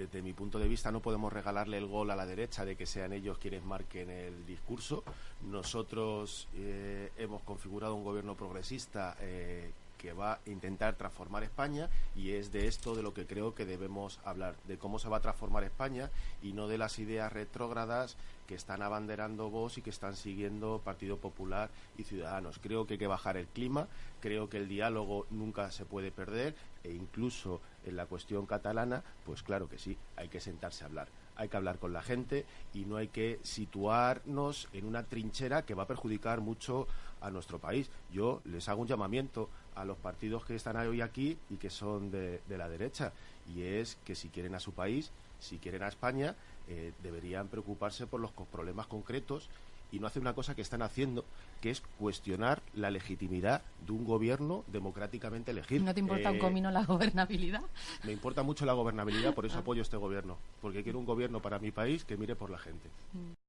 desde mi punto de vista no podemos regalarle el gol a la derecha de que sean ellos quienes marquen el discurso. Nosotros eh, hemos configurado un gobierno progresista eh, que va a intentar transformar España y es de esto de lo que creo que debemos hablar, de cómo se va a transformar España y no de las ideas retrógradas que están abanderando vos y que están siguiendo Partido Popular y Ciudadanos. Creo que hay que bajar el clima, creo que el diálogo nunca se puede perder e incluso en la cuestión catalana, pues claro que sí, hay que sentarse a hablar hay que hablar con la gente y no hay que situarnos en una trinchera que va a perjudicar mucho a nuestro país. Yo les hago un llamamiento a los partidos que están hoy aquí y que son de, la derecha, y es que si quieren a su país, si quieren a España, eh, deberían preocuparse por los problemas concretos y no hacer una cosa que están haciendo, que es cuestionar la legitimidad de un gobierno democráticamente elegido. ¿No te importa un eh, comino la gobernabilidad? Me importa mucho la gobernabilidad, por eso ah. apoyo este gobierno, porque quiero un gobierno para mi país que mire por la gente. Mm.